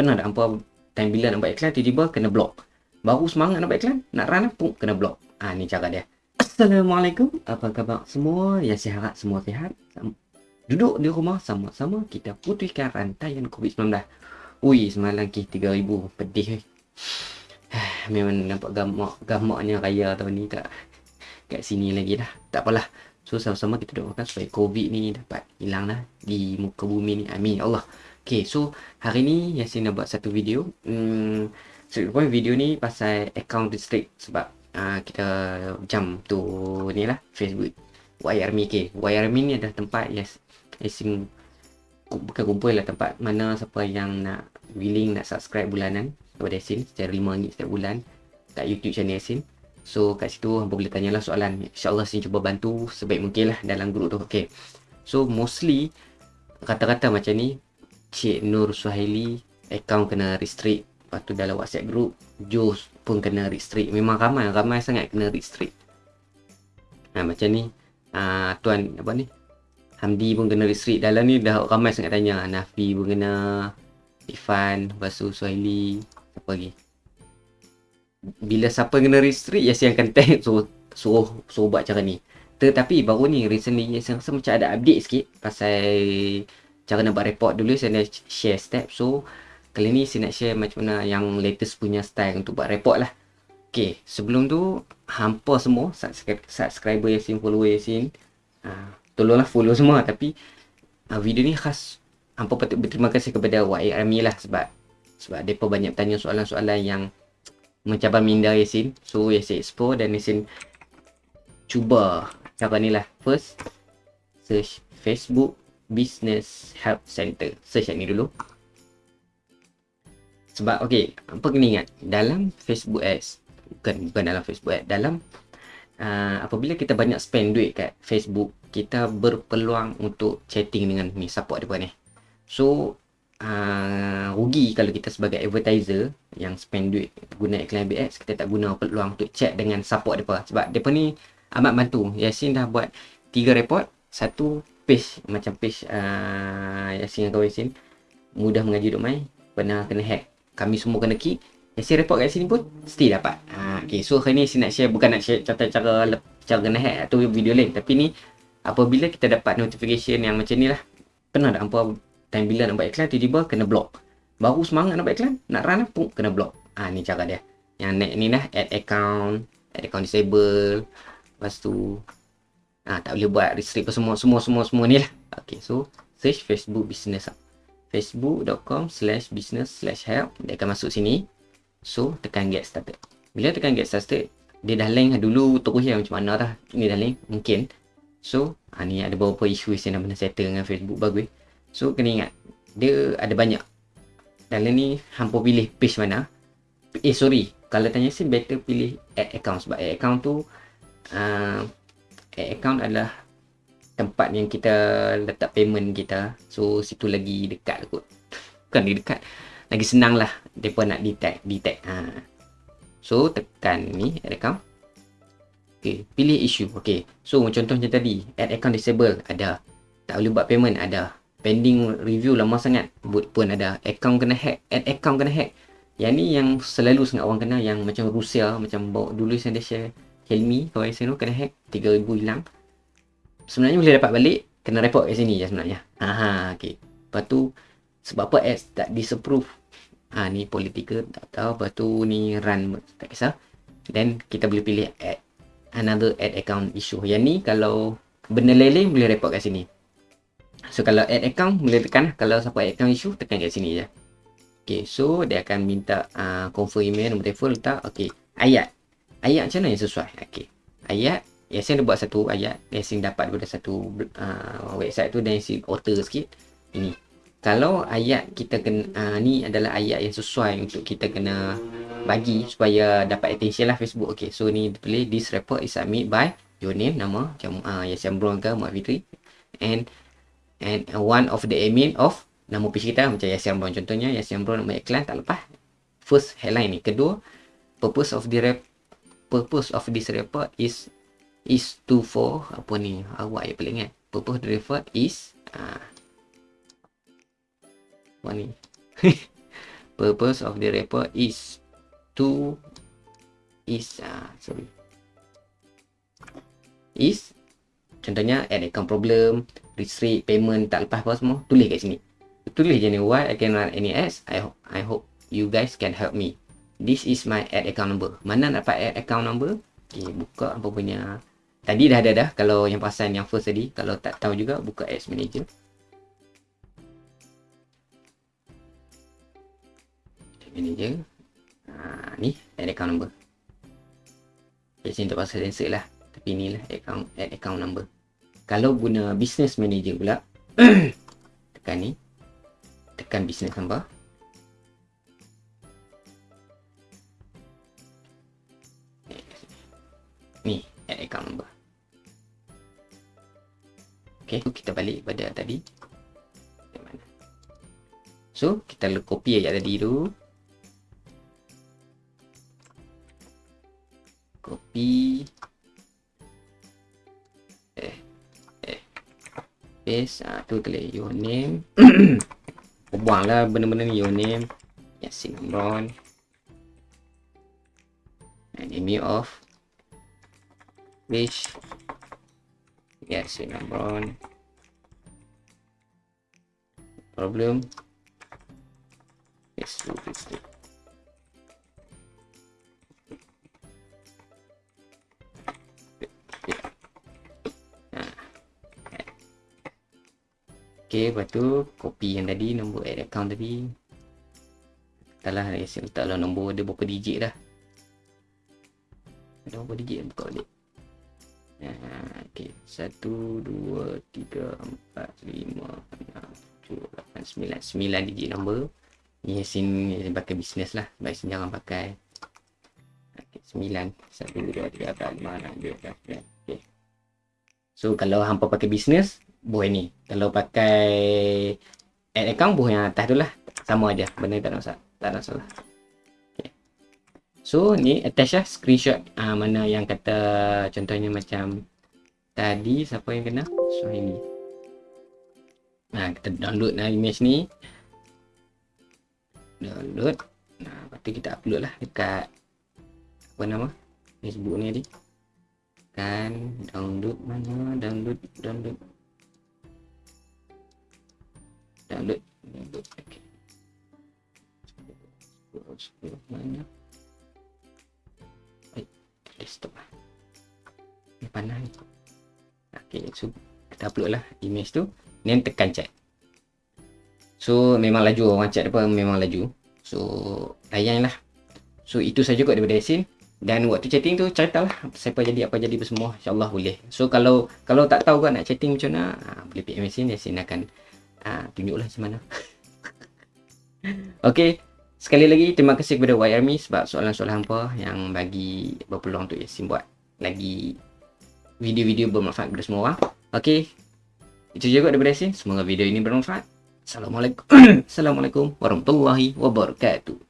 Pernah tak hampa time bila nak buat iklan tiba-tiba kena block. Baru semangat nak buat iklan, nak run pun kena block. Ah ni cara dia. Assalamualaikum. Apa khabar semua? Ya saya harap semua sihat. Duduk di rumah sama-sama kita putihkan rantaian COVID-19. Ui, semalam ke 3000 pedih. Memang nampak gamak gamaknya raya tahun ni tak kat sini lagi dah. Tak apalah. So sama-sama kita doakan supaya COVID ni dapat hilang lah di muka bumi ni. Amin. Ya Allah. Okay, so hari ni Yasin nak buat satu video. Hmm, so, video ni pasal account restrict sebab uh, kita jam tu ni lah Facebook YRMI ke YRMI ni adalah tempat yes Yasin bukan kumpul lah tempat mana siapa yang nak willing nak subscribe bulanan kepada Yasin secara RM5 setiap bulan kat YouTube channel Yasin so kat situ hampa boleh tanyalah soalan insyaAllah Yasin cuba bantu sebaik mungkin lah dalam grup tu okay. so mostly kata-kata macam ni Cik Nur Suhaili account kena restrict. Lepas tu dalam WhatsApp group Jus pun kena restrict. Memang ramai Ramai sangat kena restrict. Ha, Macam ni. Ha, Tuan apa ni? Hamdi pun kena restrict. Dalam ni dah ramai sangat tanya. Nafi pun kena Ifan Lepas tu Suhaili Apa lagi? Bila siapa kena restrict Yasi akan tag So Suruh Suruh buat cara ni. Tetapi baru ni Recently Yasi rasa macam ada update sikit Pasal Cara nak buat report dulu Saya nak share step So Kali ni saya nak share macam mana yang latest punya style untuk buat report lah. Okay, sebelum tu hampa semua subscribe, subscriber Yasin, follower Yasin. Uh, tolonglah follow semua tapi uh, video ni khas hampa patut berterima kasih kepada Army lah sebab sebab mereka banyak tanya soalan-soalan yang mencabar minda Yasin. So Yasin explore dan Yasin cuba cara ni lah. First, search Facebook Business Help Center. Search ni dulu. Sebab okey, apa kena ingat dalam Facebook Ads bukan bukan dalam Facebook Ads, dalam uh, apabila kita banyak spend duit kat Facebook, kita berpeluang untuk chatting dengan ni support depa ni. So uh, rugi kalau kita sebagai advertiser yang spend duit guna iklan AdS kita tak guna peluang untuk chat dengan support depa sebab depa ni amat bantu. Yasin dah buat tiga report, satu page macam page uh, Yasin dengan kawan Yasin mudah mengaji duk mai pernah kena hack. Kami semua kena key saya report kat sini pun still dapat. Ha, okay, so hari ni saya nak share bukan nak share cara-cara cara kena hack atau video lain tapi ni apabila kita dapat notification yang macam ni lah. Pernah tak hampa time bila nak buat iklan tiba-tiba kena block? Baru semangat nak buat iklan nak run pun kena block. Ha, ni cara dia. Yang next ni lah add account add account disable lepas tu ha, tak boleh buat restrict semua semua semua semua ni lah. Ok so search facebook business facebook.com slash business slash help. Dia akan masuk sini. So tekan get started. Bila tekan get started dia dah link dulu terus ya macam mana dah. Ini dah link mungkin. So ha, ni ada beberapa isu yang nak kena settle dengan facebook bagus so kena ingat dia ada banyak. Dalam ni hampa pilih page mana. Eh sorry. Kalau tanya sih better pilih add account. Sebab add account tu uh, account adalah tempat yang kita letak payment kita. So situ lagi dekat kot. Bukan lagi dekat lagi senang lah. Mereka nak detect detect. Ha. so tekan ni add account. Ok pilih issue. Ok so contoh macam tadi add account disable ada. Tak boleh buat payment ada. Pending review lama sangat boot pun ada. Account kena hack add account kena hack. Yang ni yang selalu sangat orang kena yang macam Rusia macam bawa dulu share Helmi kawan saya tu kena hack 3000 hilang. Sebenarnya boleh dapat balik kena report kat sini je sebenarnya. Ha okey. Lepas tu sebab apa ads tak disapprove? Ha ni political tak tahu. Lepas tu ni run tak kisah. Then kita boleh pilih add another add account issue. Yang ni kalau benda lain boleh report kat sini. So kalau add account boleh tekan lah. kalau siapa add account issue tekan kat sini je. Okay, so dia akan minta uh, confirm email, nombor telefon letak. Okay, ayat. Ayat macam mana yang sesuai? Okay, ayat Yasin ada buat satu ayat Yasin dapat daripada satu uh, website tu dan Yasin alter sikit. Ini. Kalau ayat kita kena uh, ni adalah ayat yang sesuai untuk kita kena bagi supaya dapat attention lah Facebook. Ok so ni pilih this report is submit by your name nama macam uh, Yasin Brown ke Muhammad Fitri and and one of the admin of nama page kita macam Yasin Brown contohnya. Yasin Brown nama iklan tak lepas. First headline ni. Kedua purpose of the rep purpose of this report is is to for apa ni awak yang paling ingat? Purpose driver is uh, apa ni? Purpose of the report is to is uh, sorry. Is contohnya add account problem restrict payment tak lepas apa semua tulis kat sini. Tulis je ni why I can run any ads I hope I hope you guys can help me this is my add account number. Mana nak dapat add account number? Okay, buka apa punya. Tadi dah ada dah kalau yang pasal yang first tadi. Kalau tak tahu juga buka ads manager. Manager. Ha, ni add account number. Okay, sini tak pasal sensor lah. Tapi ni lah account, add account number. Kalau guna business manager pula tekan ni. Tekan business number ok kita balik pada tadi. So kita copy ayat tadi tu. Copy. Eh eh. Paste. Ah tu tulis your name. Buanglah benda-benda ni your name. Yasin Amron and name of page Yasin Amron problem yes, yes, yes. Okay, lepas tu copy yang tadi nombor add account tadi. Taklah saya letaklah nombor dia berapa digit dah. Ada berapa digit buka balik. Satu, dua, tiga, empat, lima, enam, tujuh, lapan, sembilan. Sembilan digit nombor. Ni sini pakai bisnes lah. Baik sini jangan pakai. Okay, sembilan. Satu, dua, tiga, empat, lima, enam, tujuh, lapan, Okay. So kalau hampa pakai bisnes, buah ni kalau pakai add account buah yang atas tu lah sama aja benda tak ada masalah tak ada masalah so ni attach lah screenshot uh, mana yang kata contohnya macam tadi siapa yang kena? Ini nah kita download lah image ni. Download. Nah lepas tu kita upload lah dekat apa nama facebook ni tadi. Kan download mana download download. Download. Download okay. mana? Baik desktop lah. Ni panah ni ok so kita upload lah image tu then tekan chat. So memang laju orang chat apa memang laju. So layan lah. So itu saja kot daripada Yasin dan waktu chatting tu cerita lah siapa jadi apa jadi semua insyaAllah boleh. So kalau kalau tak tahu kan nak chatting macam mana ha, boleh PM Yasin Yasin akan ha, tunjuklah macam mana. Okey, sekali lagi terima kasih kepada YRMI sebab soalan-soalan hampa yang bagi berpeluang untuk Yasin buat. Lagi video-video bermanfaat kepada semua orang. Okey, itu juga daripada Yasin. Semoga video ini bermanfaat. Assalamualaikum. Assalamualaikum warahmatullahi wabarakatuh.